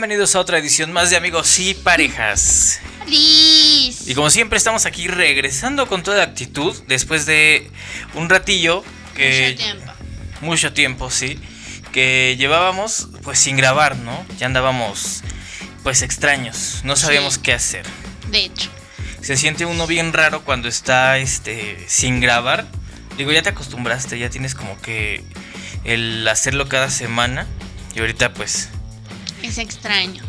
Bienvenidos a otra edición más de Amigos y Parejas. Liz. Y como siempre estamos aquí regresando con toda actitud después de un ratillo que... Mucho tiempo. Mucho tiempo, sí. Que llevábamos pues sin grabar, ¿no? Ya andábamos pues extraños. No sabíamos Sí. qué hacer. De hecho. Se siente uno bien raro cuando está este sin grabar. Digo, ya te acostumbraste, ya tienes como que el hacerlo cada semana. Y ahorita pues Es extraño.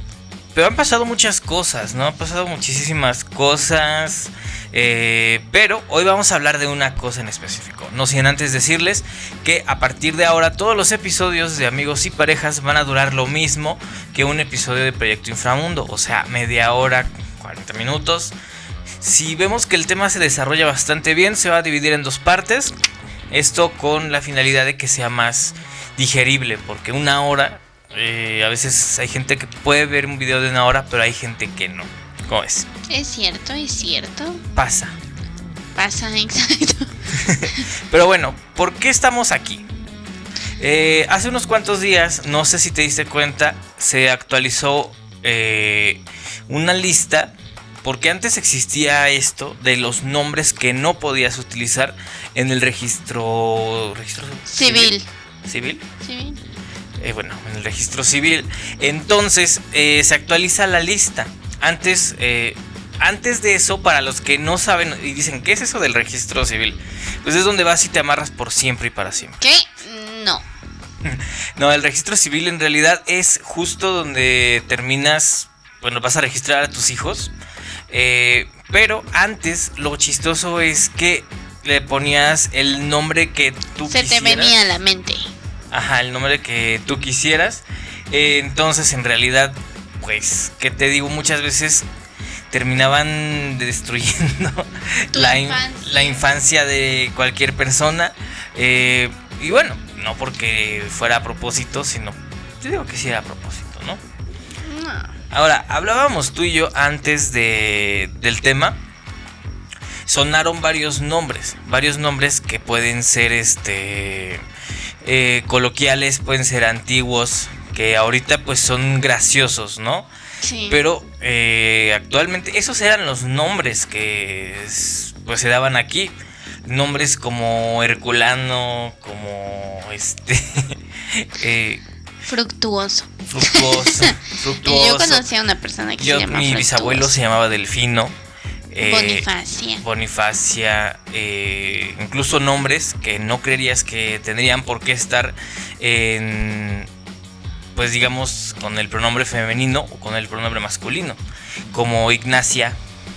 Pero han pasado muchas cosas, ¿no? Han pasado muchísimas cosas. eh, pero hoy vamos a hablar de una cosa en específico. No sin antes decirles que a partir de ahora todos los episodios de Amigos y Parejas van a durar lo mismo que un episodio de Proyecto Inframundo. O sea, media hora, 40 minutos. Si vemos que el tema se desarrolla bastante bien, se va a dividir en dos partes. Esto con la finalidad de que sea más digerible, porque una hora, eh, a veces hay gente que puede ver un video de una hora, pero hay gente que no. ¿Cómo es? Es cierto, es cierto. Pasa. Pasa, exacto. Pero bueno, ¿por qué estamos aquí? Eh, hace unos cuantos días, no sé si te diste cuenta, se actualizó eh, una lista, porque antes existía esto de los nombres que no podías utilizar en el registro... registro Civil. ¿Civil? Civil. Eh, bueno, en el registro civil. Entonces eh, se actualiza la lista. Antes, eh, antes de eso, para los que no saben y dicen, ¿qué es eso del registro civil? Pues es donde vas y te amarras por siempre y para siempre. ¿Qué? No. No, el registro civil en realidad es justo donde terminas, bueno, vas a registrar a tus hijos. Eh, pero antes lo chistoso es que le ponías el nombre que tú Se te venía a la mente. Ajá, el nombre que tú quisieras. Eh, entonces, en realidad, pues, que te digo, muchas veces terminaban destruyendo infancia. la infancia de cualquier persona. Eh, y bueno, no porque fuera a propósito, sino, yo digo que sí era a propósito, ¿no? No. Ahora, hablábamos tú y yo antes de, del tema. Sonaron varios nombres, varios nombres que pueden ser este eh, coloquiales, pueden ser antiguos, que ahorita pues son graciosos, ¿no? Sí. Pero eh, actualmente esos eran los nombres que pues se daban aquí. Nombres como Herculano, como este eh, Fructuoso. fructuoso, fructuoso. yo conocí a una persona que Yo- se llama mi bisabuelo se llamaba Delfino. Eh, Bonifacia. Bonifacia, eh, incluso nombres que no creerías que tendrían por qué estar en, pues digamos, con el pronombre femenino o con el pronombre masculino, como Ignacia.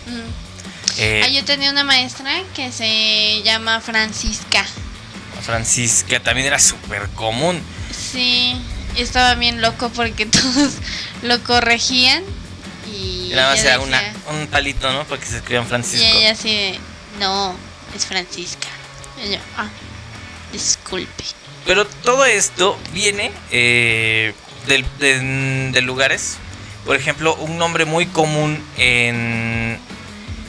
Mm. eh, Ah, yo tenía una maestra que se llama Francisca. Francisca también era súper común. Sí, estaba bien loco porque todos lo corregían y Nada más era una, un palito, ¿no? Porque se escribían y Francisco. ella así no, es Francisca. Y yo, ah, disculpe. Pero todo esto viene eh, de, de lugares. Por ejemplo, un nombre muy común en,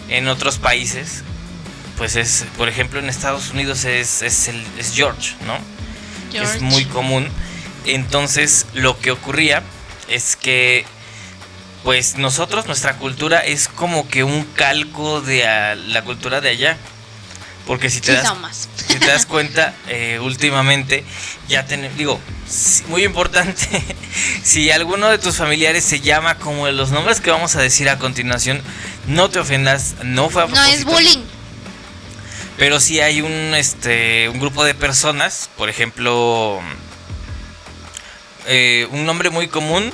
en otros países. Pues es, por ejemplo, en Estados Unidos es, es, el, es George, ¿no? George. Es muy común. Entonces, lo que ocurría es que, pues nosotros, nuestra cultura es como que un calco de a- la cultura de allá. Porque si te das somos. si te das cuenta, eh, últimamente ya tenemos, digo, muy importante, si alguno de tus familiares se llama como los nombres que vamos a decir a continuación, no te ofendas, no fue a No es bullying. Pero sí hay un, este, un grupo de personas, por ejemplo, eh, un nombre muy común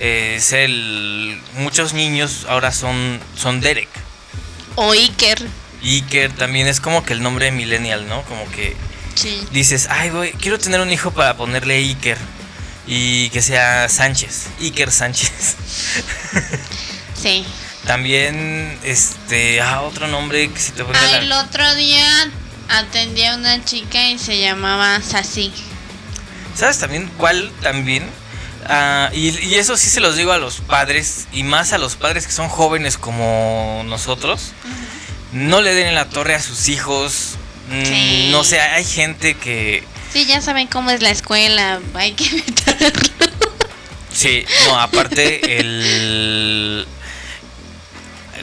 es el, muchos niños ahora son, son Derek. O Iker. Iker también es como que el nombre millennial, ¿no? Como que Sí. dices, ay, voy, quiero tener un hijo para ponerle Iker. Y que sea Sánchez, Iker Sánchez. Sí. También, este, ah, otro nombre que si te Ah, la- el otro día atendí a una chica y se llamaba Sassy. ¿Sabes también cuál también? Ah, y, y eso sí se los digo a los padres, y más a los padres que son jóvenes como nosotros. No le den en la torre a sus hijos. Mm, Sí. No sé, hay gente que... Sí, ya saben cómo es la escuela. Hay que evitarlo. Sí, no, aparte el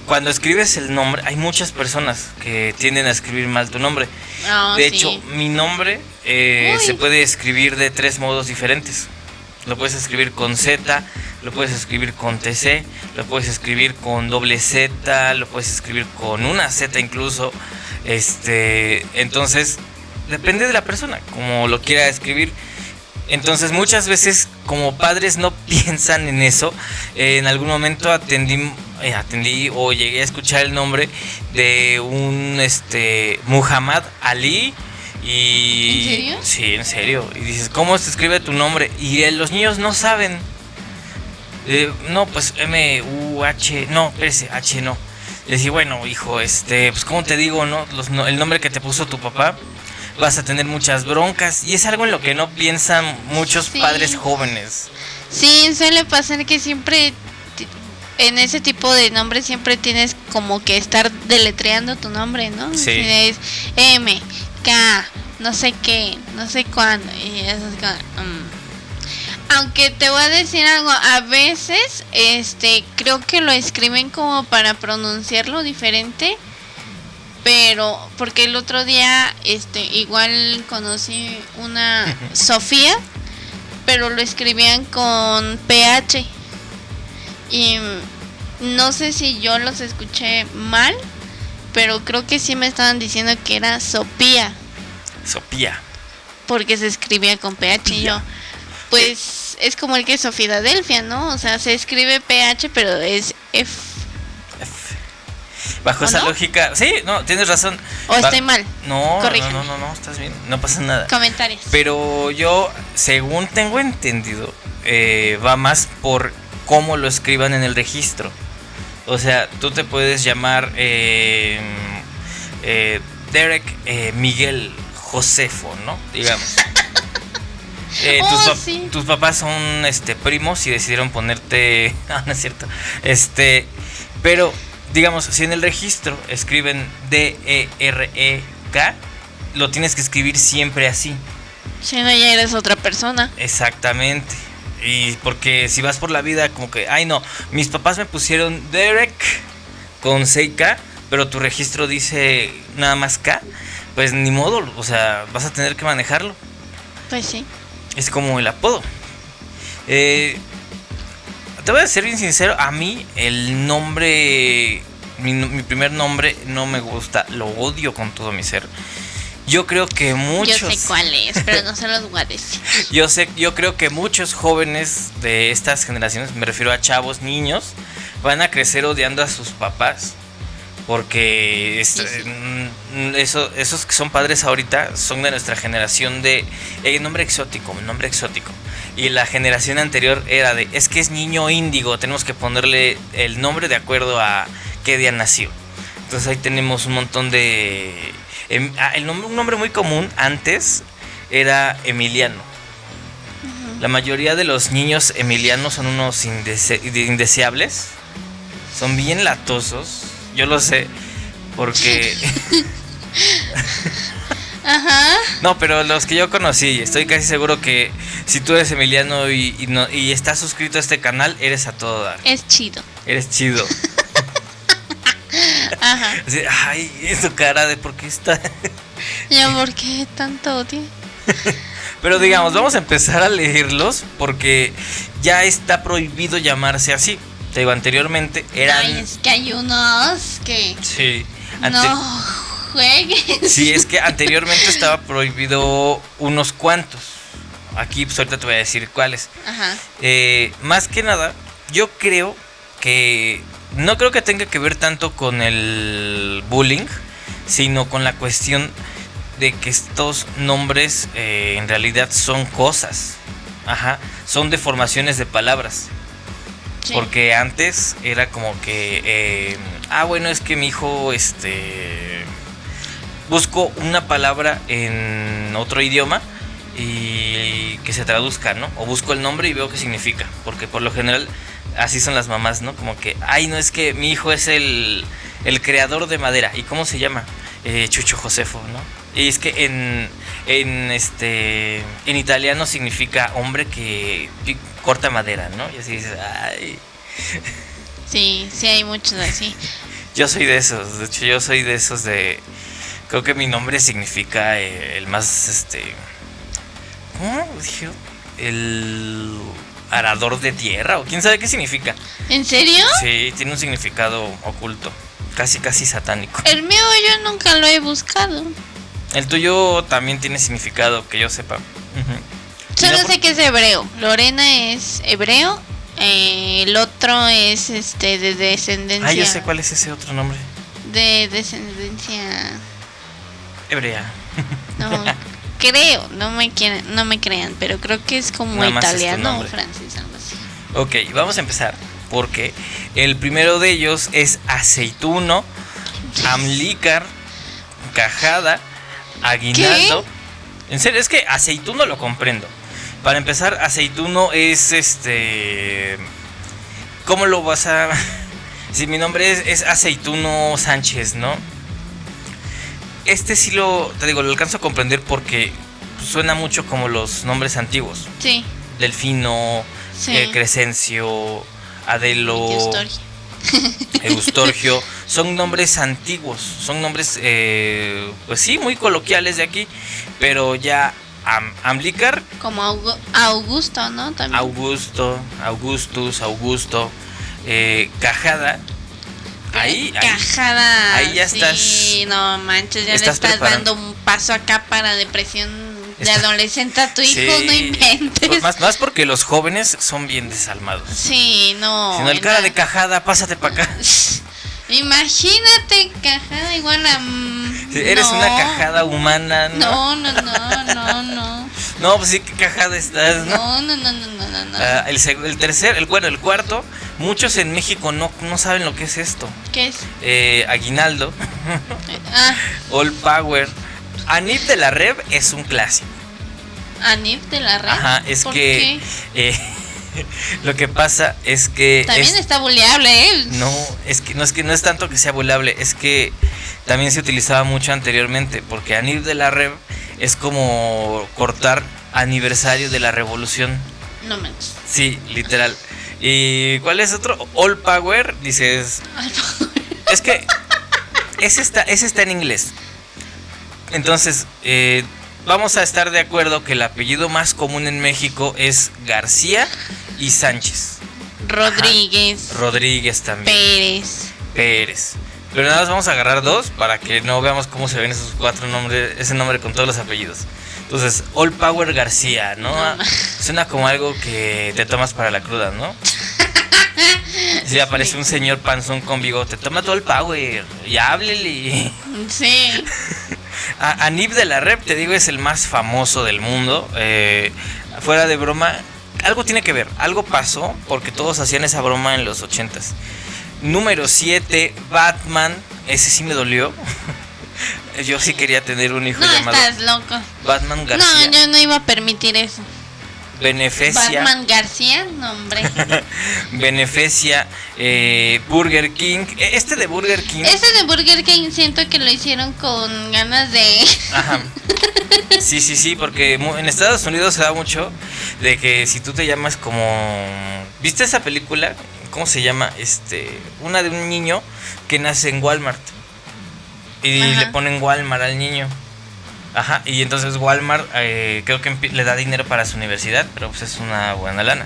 cuando escribes el nombre, hay muchas personas que tienden a escribir mal tu nombre. Ah, de sí. hecho, mi nombre eh, se puede escribir de tres modos diferentes. Lo puedes escribir con Z, lo puedes escribir con TC, lo puedes escribir con doble Z, lo puedes escribir con una Z incluso. Este, entonces, depende de la persona, como lo quiera escribir. Entonces muchas veces como padres no piensan en eso. En algún momento atendí, eh, atendí o llegué a escuchar el nombre de un este Muhammad Ali. Y, ¿En serio? Sí, en serio. Y dices, ¿cómo se escribe tu nombre? Y eh, los niños no saben. Eh, no, pues M-U-H, no, espérese, H no. Decía, bueno, hijo, este, pues ¿cómo te digo, no? Los no- el nombre que te puso tu papá, vas a tener muchas broncas. Y es algo en lo que no piensan muchos Sí. padres jóvenes. Sí, suele pasar que siempre en ese tipo de nombres siempre tienes como que estar deletreando tu nombre, ¿no? Sí. Es M, No sé qué, no sé cuándo. Y eso es como, mm. Aunque te voy a decir algo, a veces este creo que lo escriben como para pronunciarlo diferente, pero porque el otro día este igual conocí una Sofía pero lo escribían con PH. Y mm, no sé si yo los escuché mal, pero creo que sí me estaban diciendo que era Sopía, Sopía. porque se escribía con PH. Y yo, pues es como el que es Filadelfia, ¿no? O sea, se escribe PH, pero es F. Bajo ¿O esa no? lógica, sí, no, tienes razón. ¿O estoy mal? No, no, no, no, no, estás bien, no pasa nada. Comentarios. Pero yo, según tengo entendido, eh, va más por cómo lo escriban en el registro. O sea, tú te puedes llamar eh, eh, Derek eh, Miguel Josefo, ¿no? Digamos. Eh, Oh, tus, pap- sí. tus papás son este primos y decidieron ponerte. No, no es cierto. Este. Pero, digamos, si en el registro escriben D-E-R-E-K, lo tienes que escribir siempre así. Si no, ya eres otra persona. Exactamente. Y porque si vas por la vida como que, ay no, mis papás me pusieron Derek con 6K, pero tu registro dice nada más K, pues ni modo, o sea, vas a tener que manejarlo. Pues sí. Es como el apodo. Eh, te voy a ser bien sincero, a mí el nombre, mi, mi primer nombre no me gusta, lo odio con todo mi ser. Yo creo que muchos... Yo sé cuál es, pero no se los voy a decir. Yo sé, yo creo que muchos jóvenes de estas generaciones, me refiero a chavos, niños, van a crecer odiando a sus papás. Porque es- Sí, sí. mm, eso- esos que son padres ahorita son de nuestra generación de eh, nombre exótico, nombre exótico. Y la generación anterior era de, es que es niño índigo, tenemos que ponerle el nombre de acuerdo a qué día nació. Entonces ahí tenemos un montón de... em- ah, el nombre, un nombre muy común antes era Emiliano. La mayoría de los niños emilianos son unos indese- indeseables. Son bien latosos. Yo lo sé. Porque... Ajá. no, pero los que yo conocí, estoy casi seguro que si tú eres emiliano y, y no, y estás suscrito a este canal, eres a todo dar. Es chido. Eres chido. Ajá. Así, ay, su cara de por qué está... Ya, ¿por qué tanto odio? Pero digamos, vamos a empezar a leerlos porque ya está prohibido llamarse así. Te digo, anteriormente eran... Ay, es que hay unos que Sí. ante- no jueguen. Sí, es que anteriormente estaba prohibido unos cuantos. Aquí, pues ahorita te voy a decir cuáles. Ajá. Eh, más que nada, yo creo que no creo que tenga que ver tanto con el bullying, sino con la cuestión de que estos nombres eh, en realidad son cosas. Ajá, son deformaciones de palabras. Sí. Porque antes era como que, eh, ah, bueno, es que mi hijo, este, busco una palabra en otro idioma y que se traduzca, ¿no? O busco el nombre y veo qué significa. Porque por lo general así son las mamás, ¿no? Como que, ay, no es que mi hijo es el, el creador de madera. ¿Y cómo se llama? Eh, Chucho Josefo, ¿no? Y es que en, en este en italiano significa hombre que corta madera, ¿no? Y así dices, ay, Sí, sí hay muchos así. yo soy de esos, de hecho yo soy de esos de creo que mi nombre significa eh, el más este ¿cómo dije? El arador de tierra o quién sabe qué significa. ¿En serio? Sí, tiene un significado oculto, casi casi satánico. El mío yo nunca lo he buscado. El tuyo también tiene significado que yo sepa. Solo no sé que es hebreo. Lorena es hebreo. eh, el otro es este de descendencia. Ah, yo sé cuál es ese otro nombre. De descendencia. Hebrea. No, creo. No me quieren, no me crean, pero creo que es como Nada más es tu italiano o francés, algo así. Ok, vamos a empezar. Porque el primero de ellos es aceituno, amlícar, cajada, aguinaldo. En serio, es que aceituno lo comprendo. Para empezar, aceituno es este. ¿Cómo lo vas a.? Si mi nombre es, es Aceituno Sánchez, ¿no? Este sí lo. Te digo, lo alcanzo a comprender porque suena mucho como los nombres antiguos. Sí, Delfino, sí. eh, Crescencio, Adelo, Historia. Eustorgio, son nombres antiguos, son nombres, eh, pues sí, muy coloquiales de aquí, pero ya Am- Como Augu- Augusto, ¿no? También. Augusto, Augustus, Augusto, eh, Cajada, ahí, Cajada. ahí ya sí, estás- no manches, ya le estás preparando. dando un paso acá para depresión de adolescente a tu hijo, Sí, no inventes. pues más, más porque los jóvenes son bien desalmados. Sí, no. si no, el cara de Cajada, pásate para acá. Imagínate cajada igual a. mm, Si eres no. una cajada humana, ¿no? No, no, no, no, no. No, pues sí, qué cajada estás, ¿no? No, no, no, no, no, no. Ah, el, el tercer, el bueno, el cuarto, muchos en México no, no saben lo que es esto. ¿Qué es? Eh, aguinaldo, Ah, All Power, Anip de la Rev es un clásico. Anif de la red. Ajá, es ¿Por que eh, lo que pasa es que? También es- está buleable, ¿eh? no es que no es que no es tanto que sea volable, es que también se utilizaba mucho anteriormente, porque Anip de la Rev es como cortar aniversario de la revolución. No manches. Sí, literal. ¿Y cuál es otro? All Power, dices. Es que ese está, ese está en inglés. Entonces, eh, vamos a estar de acuerdo que el apellido más común en México es García y Sánchez. Rodríguez. Rodríguez también. Pérez. Pérez. Pero nada más vamos a agarrar dos para que no veamos cómo se ven esos cuatro nombres, ese nombre con todos los apellidos. Entonces, All Power García, ¿no? No ma- Suena como algo que te tomas para la cruda, ¿no? Si aparece Sí. un señor panzón con bigote, toma todo el power y háblele. Sí. A, Anib de la Rep, te digo, es el más famoso del mundo. Eh, fuera de broma, algo tiene que ver, algo pasó porque todos hacían esa broma en los ochentas. Número 7, Batman. Ese sí me dolió. Yo sí quería tener un hijo No, llamado estás loco. Batman García. No, yo no iba a permitir eso. Beneficia. Batman García, no, hombre. Beneficia. eh, Burger King. Eh, Este de Burger King. Ese de Burger King siento que lo hicieron con ganas de. Ajá. Sí, sí, sí, porque en Estados Unidos se da mucho de que si tú te llamas como... ¿Viste esa película? ¿Cómo se llama? Este, una de un niño que nace en Walmart. Y Ajá. le ponen Walmart al niño. Ajá, y entonces Walmart eh, creo que le da dinero para su universidad, pero pues es una buena lana.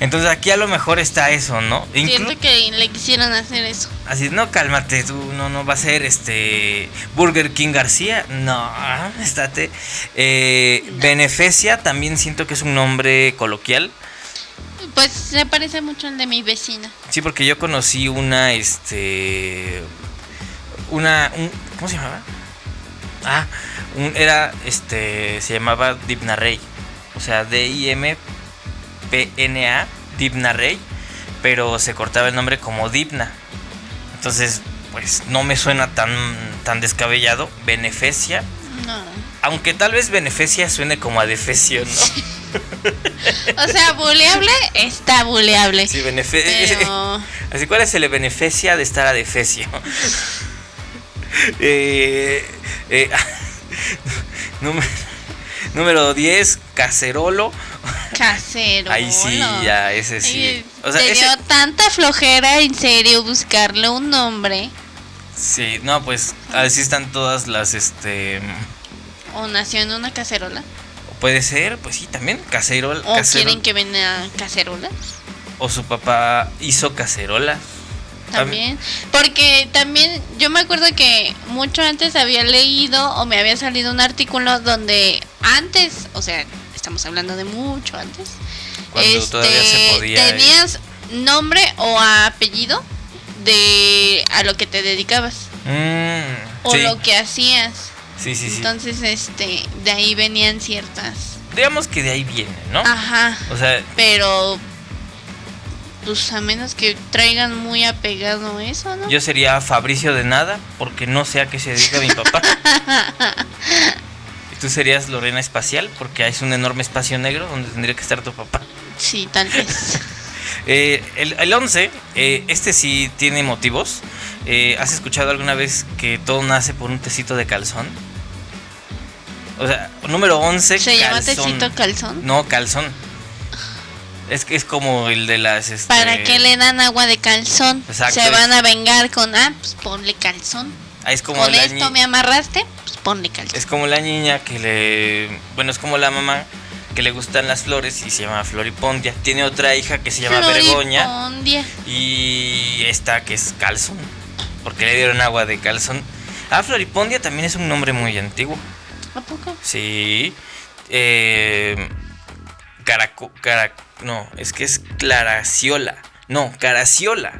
Entonces aquí a lo mejor está eso, ¿no? Inclu- Siento que le quisieron hacer eso. Así, no, cálmate, tú no, no va a ser este Burger King García. No, estate. Eh, Beneficia también siento que es un nombre coloquial. Pues se parece mucho al de mi vecina. Sí, porque yo conocí una, este. Una. un- ¿Cómo se llamaba? Ah, un- era, este. Se llamaba Dipna Rey. O sea, D-I-M-P-N-A, Dipna Rey. Pero se cortaba el nombre como Dipna. Entonces, pues no me suena tan, tan descabellado. Beneficia. No. Aunque tal vez Beneficia suene como a defecio, ¿no? O sea, buleable está buleable. Sí, beneficia. Pero. Así, ¿cuál es el beneficia de estar a defecio? eh, eh, no me- Número 10, cacerolo. Casero. Ahí sí, ya, ese sí. O sea, te dio tanta flojera en serio buscarle un nombre. Sí, no, pues así están todas las, este... ¿O nació en una cacerola? Puede ser, pues sí, también, cacerola. ¿O quieren que venga cacerolas? O su papá hizo cacerola. También, porque también yo me acuerdo que mucho antes había leído o me había salido un artículo donde antes, o sea, estamos hablando de mucho antes, Cuando todavía se este, podía tenías nombre o apellido de a lo que te dedicabas mm, o lo que hacías. Sí, sí, sí. Entonces, este, de ahí venían ciertas. Digamos que de ahí viene, ¿no? Ajá. O sea, pero pues a menos que traigan muy apegado eso, ¿no? Yo sería Fabricio de nada, porque no sé a qué se dedica mi papá. y tú serías Lorena Espacial, porque es un enorme espacio negro donde tendría que estar tu papá. Sí, tal vez. Eh, el, 11, eh, este sí tiene motivos. Eh, ¿Has escuchado alguna vez que todo nace por un tecito de calzón? O sea, número 11. ¿Se llama tecito calzón? No, calzón. Es que es como el de las. Este... ¿Para qué le dan agua de calzón? Se van a vengar con, ah, pues ponle calzón. Ah, es como con esto me amarraste, pues ponle calzón. Es como la niña que le. Bueno, es como la mamá que le gustan las flores y se llama Floripondia. Tiene otra hija que se llama Vergoña. Y esta que es Calzón. Porque le dieron agua de calzón. Ah, Floripondia también es un nombre muy antiguo. ¿A poco? Sí. Eh, caraco, no, es que es Claraciola. No, Caraciola.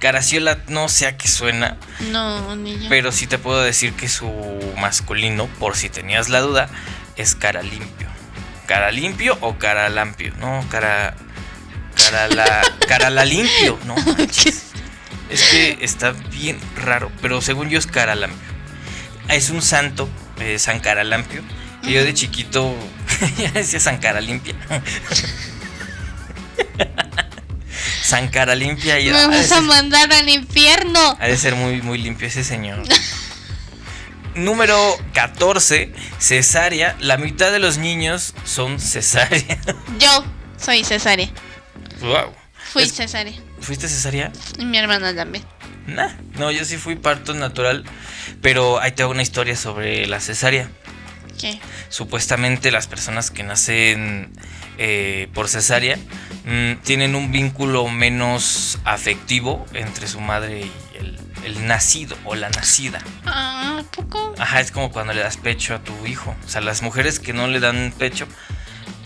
Caraciola no sé a qué suena. No, ni yo. Pero sí te puedo decir que su masculino, por si tenías la duda, es cara limpio. ¿Cara limpio o cara lampio? No, cara. Cara la. cara la limpio, no Es que está bien raro, pero según yo es cara lampio. Es un santo, eh, San Caralampio. Y yo de chiquito ya decía San Cara Limpia. San Cara Limpia. Y, Me vas a mandar al infierno. Ha de ser muy, muy limpio ese señor. Número 14, cesárea. La mitad de los niños son cesárea. Yo soy cesárea. Wow. Fui cesárea. ¿Fuiste cesárea? Y mi hermana también. Nah, no, yo sí fui parto natural. Pero ahí tengo una historia sobre la cesárea. ¿Qué? Supuestamente las personas que nacen eh, por cesárea mm, tienen un vínculo menos afectivo entre su madre y el, nacido o la nacida. Ah, ¿poco? Ajá, es como cuando le das pecho a tu hijo. O sea, las mujeres que no le dan pecho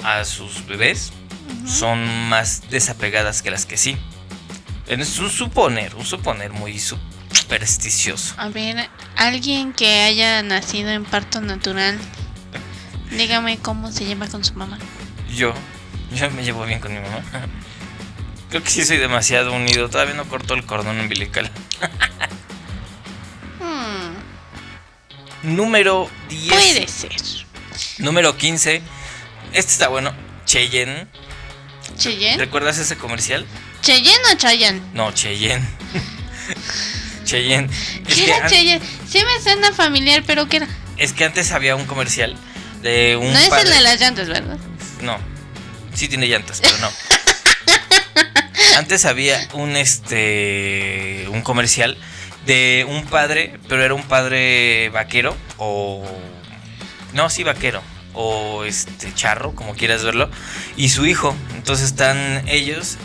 a sus bebés son más desapegadas que las que sí. Es un suponer, un suponer muy supersticioso. A ver, alguien que haya nacido en parto natural, dígame cómo se lleva con su mamá. Yo, yo me llevo bien con mi mamá. Creo que sí soy demasiado unido. Todavía no corto el cordón umbilical. Hmm. Número 10. Puede ser. Número 15. Este está bueno. Cheyenne. ¿Cheyenne? ¿Recuerdas ese comercial? ¿Cheyenne o Chayanne? No, Cheyenne. Cheyenne. ¿Qué era Cheyenne? Sí me suena familiar, pero ¿qué era? Es que antes había un comercial de un. No es el de las llantas, ¿verdad? No. Sí tiene llantas, pero no. antes había un este. un comercial de un padre, pero era un padre vaquero o. No, sí, vaquero o este charro, como quieras verlo, y su hijo. Entonces están ellos,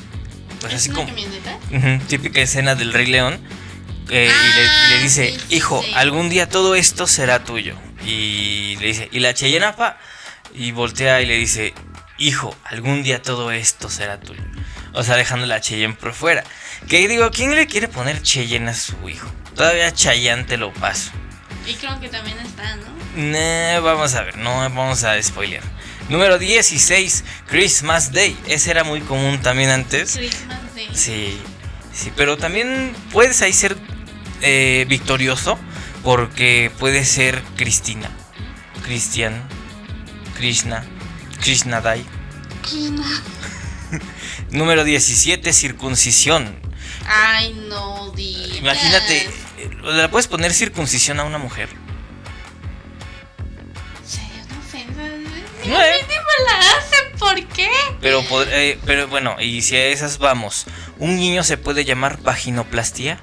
pues así como típica escena del Rey León. Eh, y, le, dice, hijo, algún día todo esto será tuyo. Y le dice, ¿y la Cheyenapa? Y voltea y le dice, hijo, algún día todo esto será tuyo. O sea, dejando la Cheyenne por fuera. Que digo, ¿quién le quiere poner Cheyenne a su hijo? Todavía Chayanne te lo paso. Y creo que también está, ¿no? No, vamos a ver, no vamos a spoiler. Número 16, Christmas Day. Ese era muy común también antes. Christmas Day. Sí, sí, pero también puedes ahí ser eh, victorioso porque puede ser Cristina, Cristian, Krishna, Krishna Day. Número 17, circuncisión. Ay, no digas. Imagínate, eh, ¿le puedes poner circuncisión a una mujer? No la hacen, ¿por qué? Pero, eh, pero bueno, y si a esas vamos, ¿un niño se puede llamar vaginoplastia?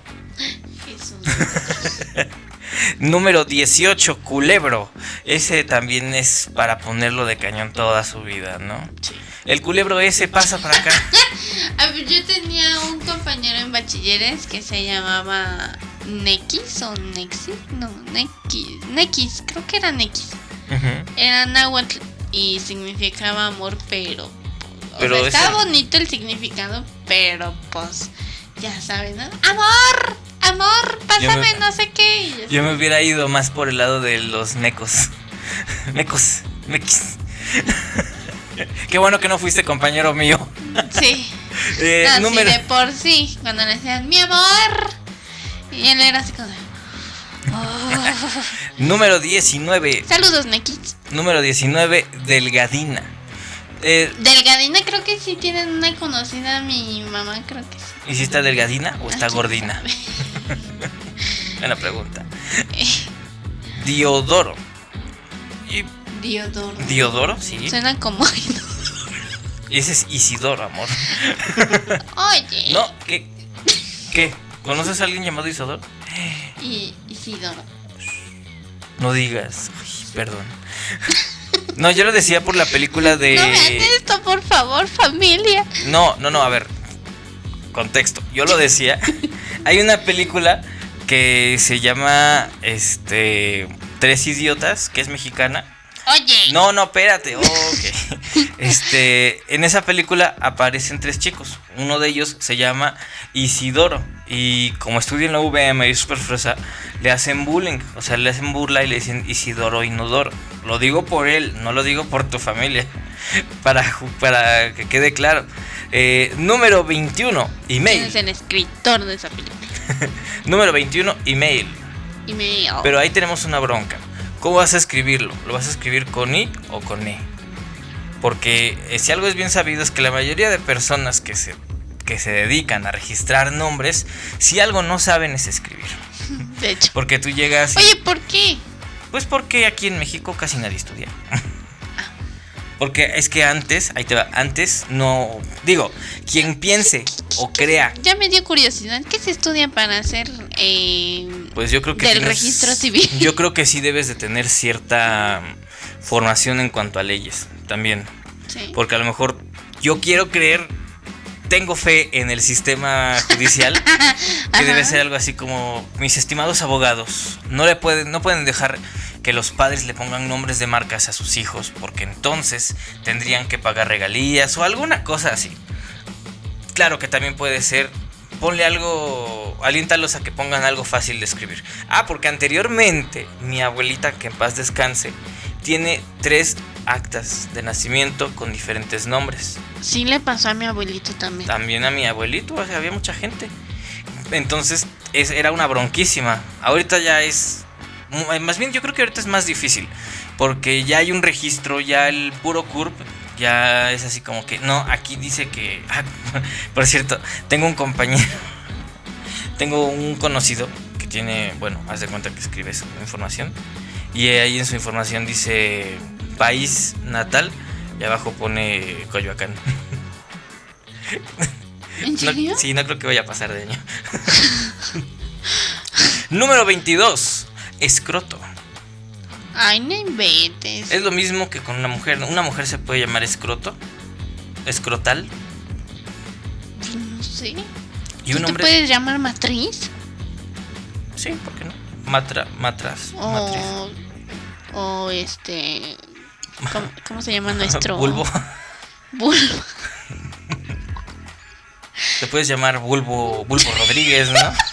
Número 18, culebro. Ese también es para ponerlo de cañón toda su vida, ¿no? Sí. El culebro ese pasa para acá. Yo tenía un compañero en bachilleres que se llamaba Nekis o Nexis. No, Nekis. Nekis, creo que era Nekis. Era náhuatl y significaba amor, pero. pero estaba bonito el significado, pero pues. Ya sabes, ¿no? ¡Amor! Amor, pásame no sé qué. Yo me hubiera ido más por el lado de los mecos. mecos, mequis. qué bueno que no fuiste compañero mío. sí. Eh, número... de por sí, cuando le decían mi amor. Y él era así como oh". Número 19. Saludos, Nekis. Número 19, Delgadina. Eh, delgadina creo que sí tienen una conocida mi mamá, creo que sí. ¿Y si está delgadina o está gordina? Buena pregunta. Diodoro. Diodoro. Diodoro, sí. Suena como Ese es Isidoro, amor. Oye. No, ¿qué? ¿Qué? ¿Conoces a alguien llamado Isidoro? Y Isidoro. No digas. perdón. No, yo lo decía por la película de. No vean esto, por favor, familia. No, no, no, a ver. Contexto. Yo lo decía. Hay una película que se llama Este. Tres Idiotas, que es mexicana. Oye. No, no, espérate. Este, en esa película aparecen tres chicos. Uno de ellos se llama Isidoro. Y como estudia en la UVM y es fresa, le hacen bullying. O sea, le hacen burla y le dicen Isidoro Inodoro. Lo digo por él, no lo digo por tu familia. Para, para que quede claro. Eh, número 21, email. es el escritor de esa película? número 21, email. Email. Pero ahí tenemos una bronca. ¿Cómo vas a escribirlo? ¿Lo vas a escribir con I o con E? Porque eh, si algo es bien sabido es que la mayoría de personas que se, que se dedican a registrar nombres, si algo no saben es escribir. De hecho. Porque tú llegas... Oye, ¿por qué? Pues porque aquí en México casi nadie estudia. Porque es que antes, ahí te va, antes no. Digo, quien piense o crea. Ya me dio curiosidad. ¿Qué se estudia para hacer. Eh, pues yo creo que. Del registro civil. Yo creo que sí debes de tener cierta formación en cuanto a leyes también. Sí. Porque a lo mejor yo quiero creer. Tengo fe en el sistema judicial que debe ser algo así como mis estimados abogados no le pueden no pueden dejar que los padres le pongan nombres de marcas a sus hijos, porque entonces tendrían que pagar regalías o alguna cosa así. Claro que también puede ser, ponle algo, aliéntalos a que pongan algo fácil de escribir. Ah, porque anteriormente mi abuelita, que en paz descanse, tiene tres actas de nacimiento con diferentes nombres. Sí le pasó a mi abuelito también. También a mi abuelito, o sea, había mucha gente. Entonces es, era una bronquísima. Ahorita ya es más bien yo creo que ahorita es más difícil. Porque ya hay un registro, ya el puro CURP ya es así como que, no, aquí dice que, ah, por cierto, tengo un compañero, tengo un conocido que tiene, bueno, haz de cuenta que escribe su información y ahí en su información dice país natal y abajo pone Coyoacán. ¿En serio? sí, no creo que vaya a pasar de año. Número 22 escroto. Ay, no inventes. Es lo mismo que con una mujer. ¿Una mujer se puede llamar escroto? ¿Escrotal? Pues no sé. ¿Y un hombre? ¿Te puedes llamar matriz? Sí, ¿por qué no? Matra, matras. O, o este. ¿cómo, se llama nuestro? Bulbo. Bulbo. Te puedes llamar Bulbo, Bulbo Rodríguez, ¿no?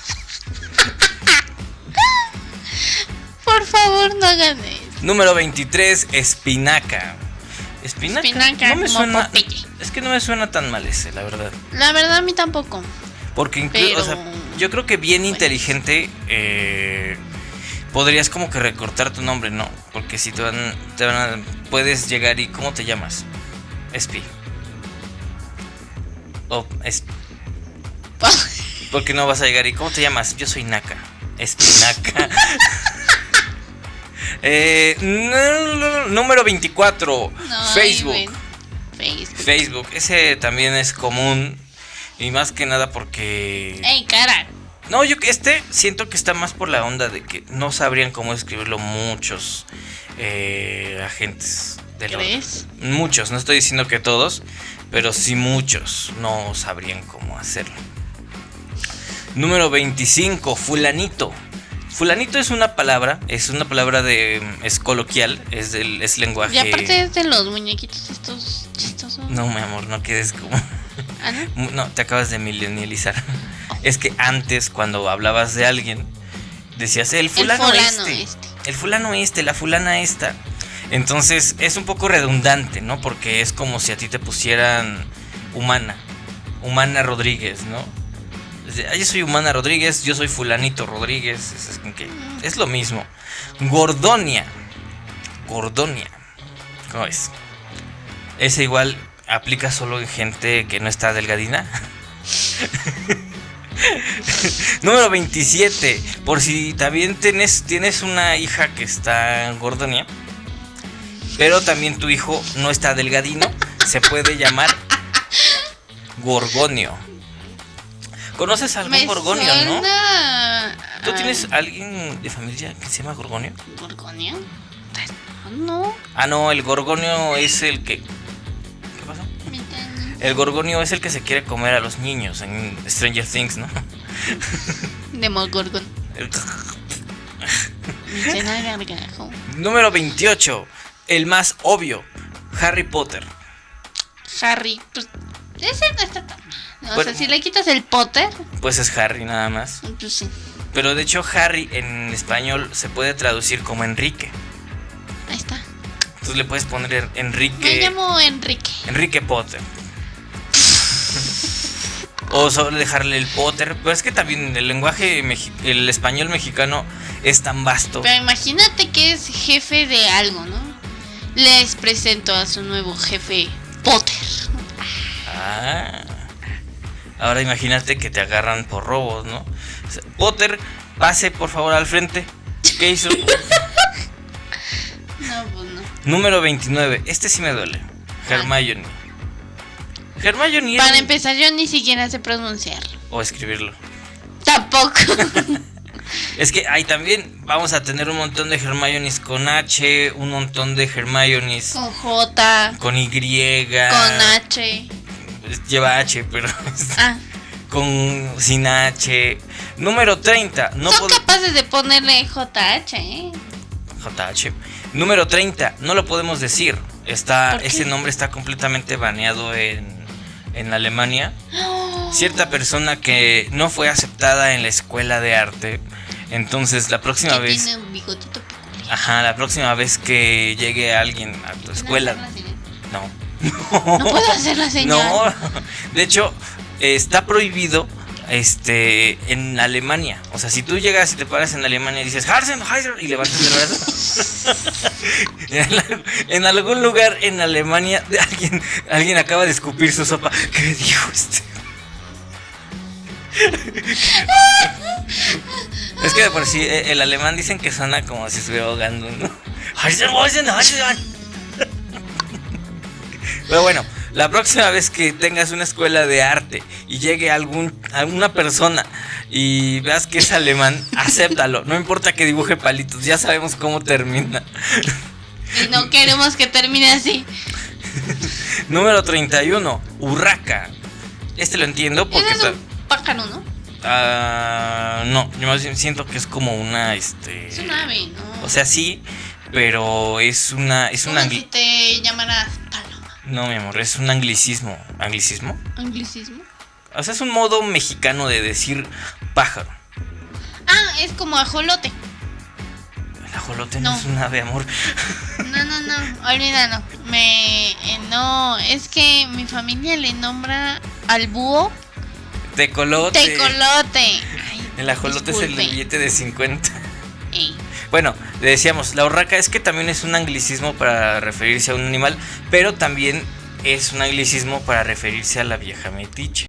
hagan eso. Número 23, espinaca. Espinaca. espinaca no me suena. Es que no me suena tan mal ese, la verdad. La verdad, a mí tampoco. Porque incluso, o sea, yo creo que bien inteligente eh, podrías como que recortar tu nombre, ¿no? Porque si te van, te van a, puedes llegar y ¿cómo te llamas? Espi. O es. Porque no vas a llegar y ¿cómo te llamas? Yo soy Naka. Espinaca. Eh, número 24. Facebook. Facebook. Facebook. Ese también es común. Y más que nada porque. ¡Ey, cara! No, yo que este siento que está más por la onda de que no sabrían cómo escribirlo muchos eh, agentes de ¿Crees? Muchos, no estoy diciendo que todos, pero sí muchos no sabrían cómo hacerlo. Número 25, fulanito. Fulanito es una palabra, es una palabra de es coloquial, es del es lenguaje. Y aparte es de los muñequitos estos chistosos. No, mi amor, no quedes como ¿Ah, no? no? te acabas de milenializar. Oh. Es que antes cuando hablabas de alguien decías el fulano, este, este, el fulano este, la fulana esta. Entonces es un poco redundante, ¿no? Porque es como si a ti te pusieran humana, humana Rodríguez, ¿no? Yo soy Humana Rodríguez, yo soy Fulanito Rodríguez. Es, lo mismo. Gordonia. Gordonia. ¿Cómo es? Ese igual aplica solo en gente que no está delgadina. Número 27. Por si también tienes, tienes una hija que está gordonia, pero también tu hijo no está delgadino, se puede llamar Gorgonio. ¿Conoces a algún Gorgonio, no? ¿Tú tienes alguien de familia que se llama Gorgonio? ¿Gorgonio? No. Ah, no, el Gorgonio es el que. ¿Qué pasó? El Gorgonio es el que se quiere comer a los niños en Stranger Things, ¿no? Demogorgon. Número 28. El más obvio. Harry Potter. Harry. Pues, ese no está tan o sea, si le quitas el Potter. Pues es Harry nada más. Pues sí. Pero de hecho Harry en español se puede traducir como Enrique. Ahí está. Entonces le puedes poner Enrique. Me llamo Enrique. Enrique Potter. o solo dejarle el Potter. Pero es que también el lenguaje, el español mexicano es tan vasto. Pero imagínate que es jefe de algo, ¿no? Les presento a su nuevo jefe, Potter. Ah. Ahora imagínate que te agarran por robos, ¿no? Potter, pase por favor al frente. ¿Qué hizo? no, pues no. Número 29. Este sí me duele. Hermione. Hermione. Para empezar, yo ni siquiera sé pronunciarlo. O escribirlo. Tampoco. es que ahí también vamos a tener un montón de Hermiones con H, un montón de Hermiones con J, con Y, con H lleva H, pero ah. con sin H. Número 30. No Son capaces de ponerle JH, ¿eh? JH. Número 30. No lo podemos decir. Está, ese nombre está completamente baneado en, en Alemania. Cierta persona que no fue aceptada en la escuela de arte. Entonces, la próxima vez. Tiene un bigotito Ajá, la próxima vez que llegue alguien a tu escuela. No. Puedo hacer la señal. No, de hecho, está prohibido este en Alemania. O sea, si tú llegas y te paras en Alemania y dices Harsen, y levantas el brazo. en, algún lugar en Alemania alguien, alguien acaba de escupir su sopa. ¿Qué dijo este? es que de por sí eh, el alemán dicen que suena como si estuviera ahogando, ¿no? Pero bueno, la próxima vez que tengas una escuela de arte y llegue algún, alguna persona y veas que es alemán, acéptalo. No importa que dibuje palitos, ya sabemos cómo termina. Y no queremos que termine así. Número 31, Urraca. Este lo entiendo porque... Es un pájaro, ¿no? Ah, no, yo más siento que es como una, este... Es un ave, ¿no? O sea, sí, pero es una... Es una... Si te llamarás no, mi amor, es un anglicismo. ¿Anglicismo? ¿Anglicismo? O sea, es un modo mexicano de decir pájaro. Ah, es como ajolote. El ajolote no, es un ave, amor. No, no, no, olvídalo. Me. Eh, no, es que mi familia le nombra al búho. Tecolote. Tecolote. el ajolote es el billete de 50. Bueno, le decíamos, la urraca es que también es un anglicismo para referirse a un animal, pero también es un anglicismo para referirse a la vieja metiche.